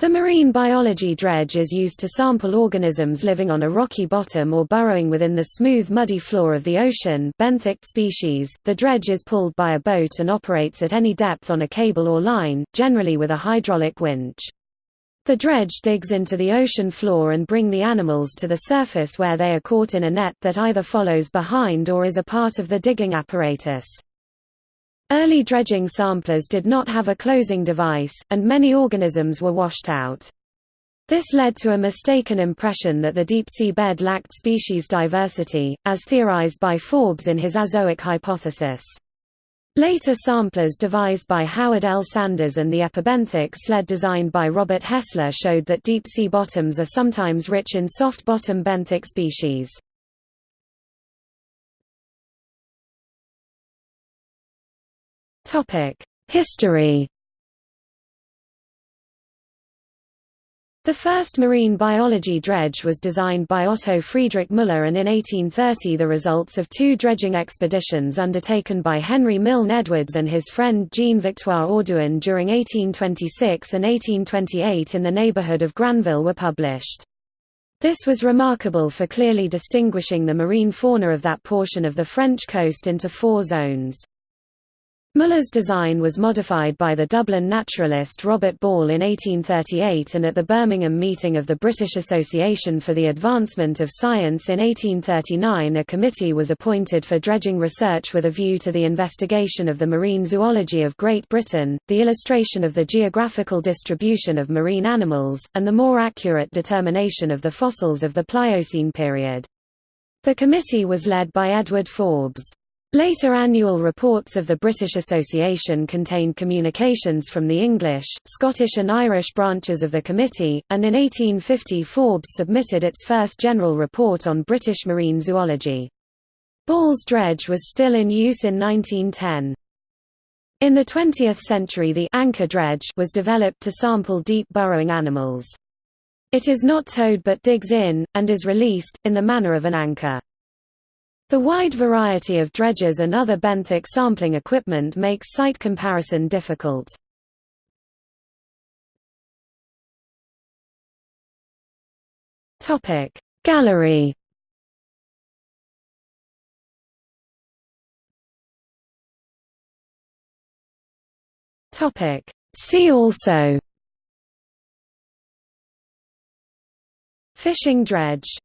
The marine biology dredge is used to sample organisms living on a rocky bottom or burrowing within the smooth muddy floor of the ocean benthic species. The dredge is pulled by a boat and operates at any depth on a cable or line, generally with a hydraulic winch. The dredge digs into the ocean floor and bring the animals to the surface where they are caught in a net that either follows behind or is a part of the digging apparatus. Early dredging samplers did not have a closing device, and many organisms were washed out. This led to a mistaken impression that the deep-sea bed lacked species diversity, as theorized by Forbes in his azoic hypothesis. Later samplers devised by Howard L. Sanders and the epibenthic sled designed by Robert Hessler showed that deep-sea bottoms are sometimes rich in soft-bottom benthic species. History The first marine biology dredge was designed by Otto Friedrich Müller and in 1830 the results of two dredging expeditions undertaken by Henry Milne Edwards and his friend Jean-Victoire Audouin during 1826 and 1828 in the neighborhood of Granville were published. This was remarkable for clearly distinguishing the marine fauna of that portion of the French coast into four zones. Müller's design was modified by the Dublin naturalist Robert Ball in 1838 and at the Birmingham meeting of the British Association for the Advancement of Science in 1839 a committee was appointed for dredging research with a view to the investigation of the marine zoology of Great Britain, the illustration of the geographical distribution of marine animals, and the more accurate determination of the fossils of the Pliocene period. The committee was led by Edward Forbes. Later annual reports of the British Association contained communications from the English, Scottish and Irish branches of the committee, and in 1850 Forbes submitted its first general report on British marine zoology. Ball's dredge was still in use in 1910. In the 20th century the anchor dredge was developed to sample deep burrowing animals. It is not towed but digs in, and is released, in the manner of an anchor. The wide variety of dredges and other benthic sampling equipment makes site comparison difficult. Gallery See also Fishing dredge